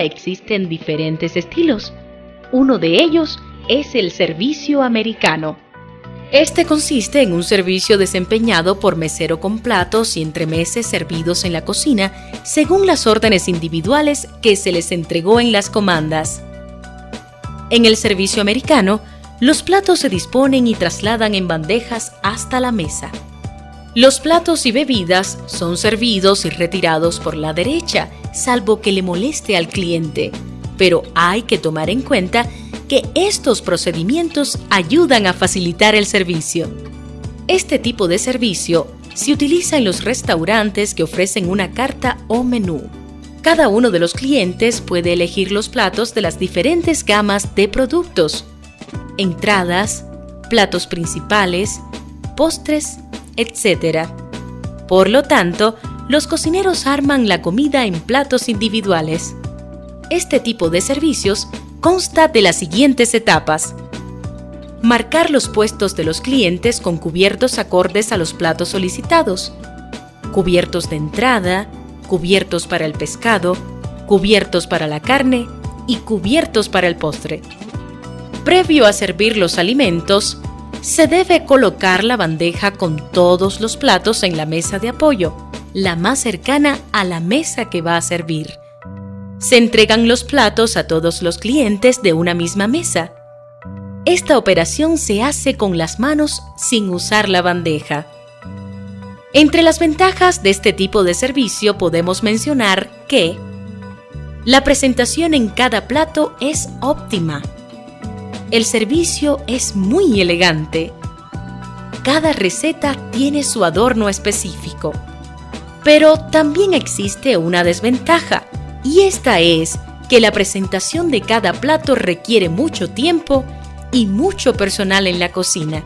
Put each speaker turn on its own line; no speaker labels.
existen diferentes estilos. Uno de ellos es el servicio americano. Este consiste en un servicio desempeñado por mesero con platos y entremeses servidos en la cocina según las órdenes individuales que se les entregó en las comandas. En el servicio americano, los platos se disponen y trasladan en bandejas hasta la mesa. Los platos y bebidas son servidos y retirados por la derecha, salvo que le moleste al cliente, pero hay que tomar en cuenta que estos procedimientos ayudan a facilitar el servicio. Este tipo de servicio se utiliza en los restaurantes que ofrecen una carta o menú. Cada uno de los clientes puede elegir los platos de las diferentes gamas de productos, entradas, platos principales, postres etc. Por lo tanto, los cocineros arman la comida en platos individuales. Este tipo de servicios consta de las siguientes etapas. Marcar los puestos de los clientes con cubiertos acordes a los platos solicitados. Cubiertos de entrada, cubiertos para el pescado, cubiertos para la carne y cubiertos para el postre. Previo a servir los alimentos, se debe colocar la bandeja con todos los platos en la mesa de apoyo, la más cercana a la mesa que va a servir. Se entregan los platos a todos los clientes de una misma mesa. Esta operación se hace con las manos sin usar la bandeja. Entre las ventajas de este tipo de servicio podemos mencionar que la presentación en cada plato es óptima el servicio es muy elegante. Cada receta tiene su adorno específico. Pero también existe una desventaja, y esta es que la presentación de cada plato requiere mucho tiempo y mucho personal en la cocina.